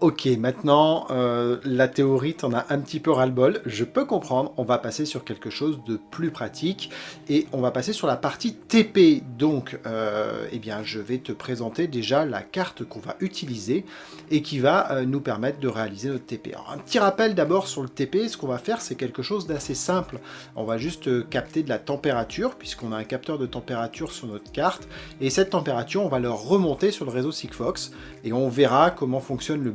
ok, maintenant, euh, la théorie, t'en as un petit peu ras-le-bol, je peux comprendre, on va passer sur quelque chose de plus pratique, et on va passer sur la partie TP, donc, euh, eh bien, je vais te présenter déjà la carte qu'on va utiliser, et qui va euh, nous permettre de réaliser notre TP. Alors, un petit rappel d'abord sur le TP, ce qu'on va faire, c'est quelque chose d'assez simple, on va juste capter de la température, puisqu'on a un capteur de température sur notre carte, et cette température, on va le remonter sur le réseau Sigfox, et on verra comment fonctionne le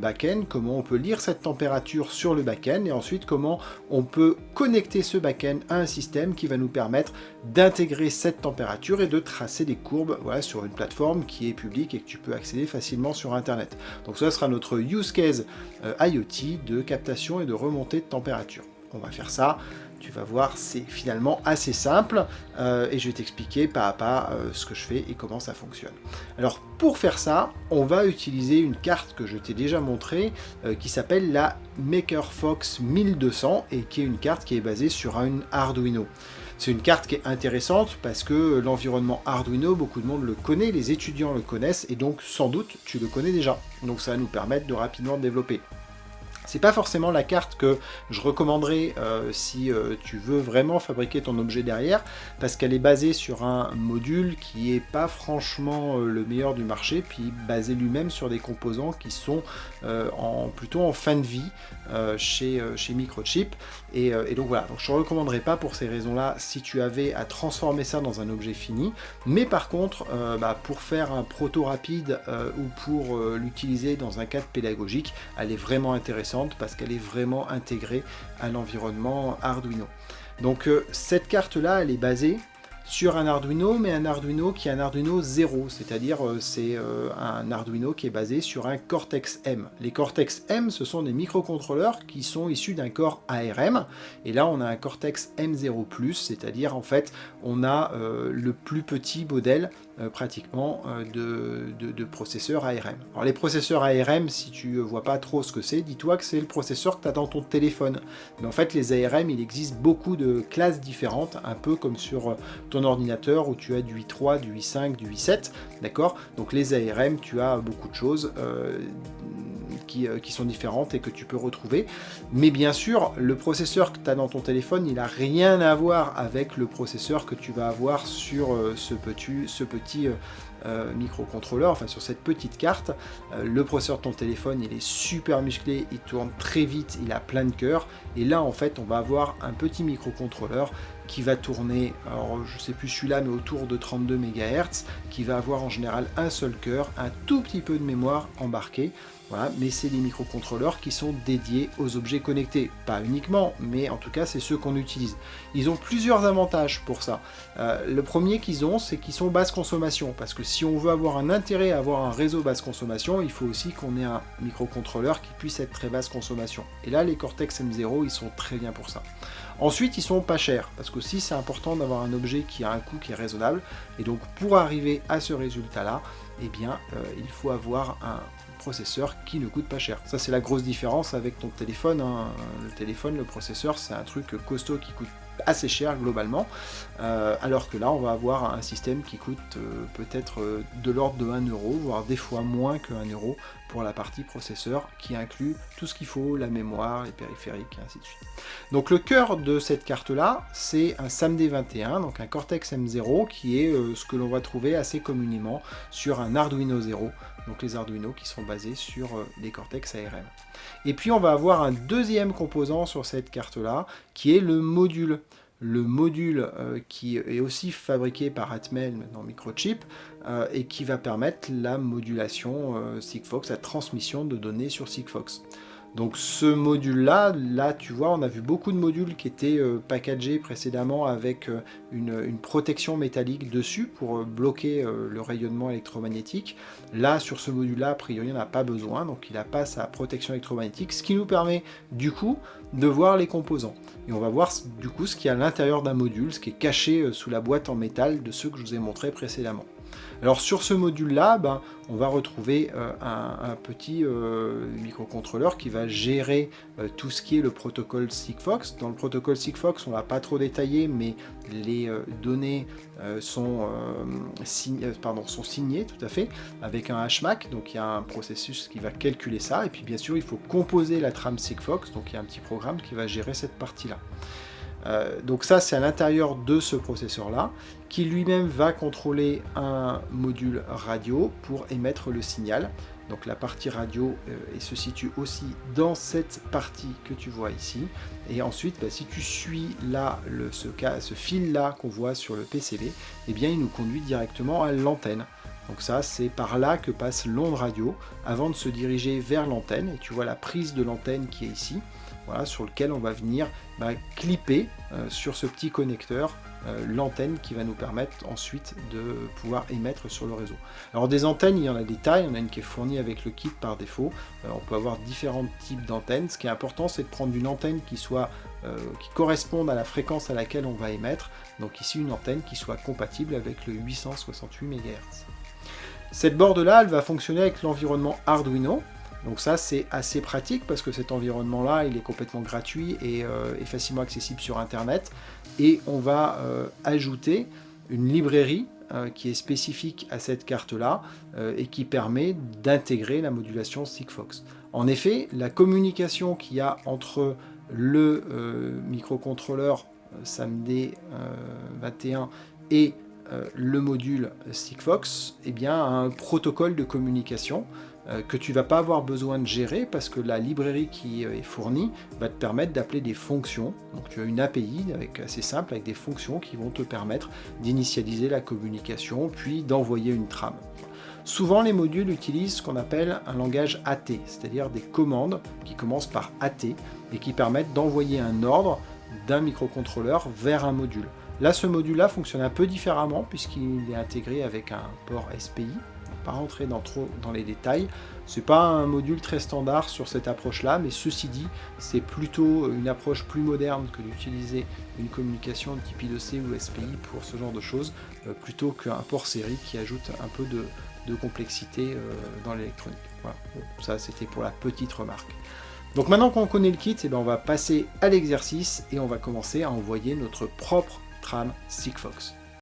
comment on peut lire cette température sur le back-end, et ensuite comment on peut connecter ce back-end à un système qui va nous permettre d'intégrer cette température et de tracer des courbes sur une plateforme qui est publique et que tu peux accéder facilement sur Internet. Donc ça sera notre use case euh, IoT de captation et de remontée de température. On va faire ça tu vas voir, c'est finalement assez simple, euh, et je vais t'expliquer pas à pas euh, ce que je fais et comment ça fonctionne. Alors pour faire ça, on va utiliser une carte que je t'ai déjà montrée, euh, qui s'appelle la MakerFox 1200, et qui est une carte qui est basée sur un Arduino. C'est une carte qui est intéressante parce que l'environnement Arduino, beaucoup de monde le connaît, les étudiants le connaissent, et donc sans doute tu le connais déjà. Donc ça va nous permettre de rapidement développer. C'est pas forcément la carte que je recommanderais euh, si euh, tu veux vraiment fabriquer ton objet derrière, parce qu'elle est basée sur un module qui est pas franchement euh, le meilleur du marché, puis basé lui-même sur des composants qui sont plutôt en fin de vie chez, chez Microchip. Et, donc voilà, donc je ne recommanderais pas pour ces raisons-là si tu avais à transformer ça dans un objet fini, mais par contre, bah, pour faire un proto rapide ou pour l'utiliser dans un cadre pédagogique, elle est vraiment intéressante parce qu'elle est vraiment intégrée à l'environnement Arduino. Donc euh, cette carte-là, elle est basée sur un Arduino, mais un Arduino qui est un Arduino 0, c'est-à-dire euh, c'est euh, un Arduino qui est basé sur un Cortex-M. Les Cortex-M, ce sont des microcontrôleurs qui sont issus d'un corps ARM, et là on a un Cortex M0+, c'est-à-dire en fait on a le plus petit modèle euh, pratiquement euh, de, processeurs ARM. Alors les processeurs ARM, si tu vois pas trop ce que c'est, dis-toi que c'est le processeur que tu as dans ton téléphone. Mais en fait, les ARM, il existe beaucoup de classes différentes, un peu comme sur euh, ton ordinateur où tu as du i3, du i5, du i7, d'accord? Donc les ARM, tu as beaucoup de choses. Qui, qui, sont différentes et que tu peux retrouver. Mais bien sûr, le processeur que tu as dans ton téléphone, il n'a rien à voir avec le processeur que tu vas avoir sur ce petit, ce petit petit euh, microcontrôleur, enfin sur cette petite carte. Euh, le processeur de ton téléphone, il est super musclé, il tourne très vite, il a plein de cœur. Et là, en fait, on va avoir un petit microcontrôleur qui va tourner, alors je sais plus celui-là, mais autour de 32 MHz, qui va avoir en général un seul cœur, un tout petit peu de mémoire embarquée. Voilà, mais c'est des microcontrôleurs qui sont dédiés aux objets connectés. Pas uniquement, mais en tout cas, c'est ceux qu'on utilise. Ils ont plusieurs avantages pour ça. Euh, le premier qu'ils ont, c'est qu'ils sont basse consommation, parce que si on veut avoir un intérêt à avoir un réseau basse consommation, il faut aussi qu'on ait un microcontrôleur qui puisse être très basse consommation. Et là, les Cortex M0, ils sont très bien pour ça. Ensuite, ils sont pas chers, parce que aussi c'est important d'avoir un objet qui a un coût qui est raisonnable. Et donc, pour arriver à ce résultat-là, eh bien, euh, il faut avoir un processeur qui ne coûte pas cher. Ça, c'est la grosse différence avec ton téléphone. Hein. Le téléphone, le processeur, c'est un truc costaud qui coûte assez cher globalement, euh, alors que là on va avoir un système qui coûte euh, peut-être euh, de l'ordre de 1 euro, voire des fois moins que 1 euro pour la partie processeur qui inclut tout ce qu'il faut, la mémoire, les périphériques, et ainsi de suite. Donc le cœur de cette carte là, c'est un SAMD21, donc un Cortex M0 qui est ce que l'on va trouver assez communément sur un Arduino 0, donc les Arduino qui sont basés sur des Cortex ARM. Et puis on va avoir un deuxième composant sur cette carte là, qui est le module le module euh, qui est aussi fabriqué par Atmel, maintenant Microchip, euh, et qui va permettre la modulation euh, Sigfox, la transmission de données sur Sigfox. Donc ce module-là, là tu vois, on a vu beaucoup de modules qui étaient euh, packagés précédemment avec euh, une, protection métallique dessus pour euh, bloquer le rayonnement électromagnétique. Là, sur ce module-là, a priori, on n'a pas besoin, donc il n'a pas sa protection électromagnétique, ce qui nous permet du coup de voir les composants. Et on va voir du coup ce qu'il y a à l'intérieur d'un module, ce qui est caché sous la boîte en métal de ceux que je vous ai montré précédemment. Alors sur ce module-là, ben, on va retrouver euh, un, petit euh, microcontrôleur qui va gérer euh, tout ce qui est le protocole Sigfox. Dans le protocole Sigfox, on ne va pas trop détailler, mais les données sont, signées tout à fait avec un HMAC, donc il y a un processus qui va calculer ça, et puis bien sûr il faut composer la trame Sigfox, donc il y a un petit programme qui va gérer cette partie-là. Euh, donc ça, c'est à l'intérieur de ce processeur-là, qui lui-même va contrôler un module radio pour émettre le signal. Donc la partie radio euh, se situe aussi dans cette partie que tu vois ici. Et ensuite, bah, si tu suis là ce, ce fil-là qu'on voit sur le PCB, eh bien il nous conduit directement à l'antenne. Donc ça, c'est par là que passe l'onde radio avant de se diriger vers l'antenne. Et tu vois la prise de l'antenne qui est ici voilà, sur lequel on va venir bah, clipper euh, sur ce petit connecteur euh, l'antenne qui va nous permettre ensuite de pouvoir émettre sur le réseau. Alors des antennes, il y en a des tailles, il y en a une qui est fournie avec le kit par défaut, euh, on peut avoir différents types d'antennes, ce qui est important c'est de prendre une antenne qui soit qui corresponde à la fréquence à laquelle on va émettre, donc ici une antenne qui soit compatible avec le 868 MHz. Cette board là, elle va fonctionner avec l'environnement Arduino, donc ça, c'est assez pratique parce que cet environnement-là, il est complètement gratuit et, euh, facilement accessible sur Internet. Et on va euh, ajouter une librairie euh, qui est spécifique à cette carte-là et qui permet d'intégrer la modulation Sigfox. En effet, la communication qu'il y a entre le microcontrôleur SAMD 21 et le module Sigfox, eh bien, a un protocole de communication euh, que tu vas pas avoir besoin de gérer parce que la librairie qui euh, est fournie va te permettre d'appeler des fonctions. Donc tu as une API assez simple avec des fonctions qui vont te permettre d'initialiser la communication puis d'envoyer une trame. Souvent les modules utilisent ce qu'on appelle un langage AT, c'est-à-dire des commandes qui commencent par AT et qui permettent d'envoyer un ordre d'un microcontrôleur vers un module. Là ce module-là fonctionne un peu différemment puisqu'il est intégré avec un port SPI, pas rentrer dans trop dans les détails. C'est pas un module très standard sur cette approche-là, mais ceci dit, c'est plutôt une approche plus moderne que d'utiliser une communication type I2C ou SPI pour ce genre de choses, euh, plutôt qu'un port série qui ajoute un peu de, complexité euh, dans l'électronique. Voilà. ça c'était pour la petite remarque. Donc maintenant qu'on connaît le kit, eh ben, on va passer à l'exercice et on va commencer à envoyer notre propre trame Sigfox.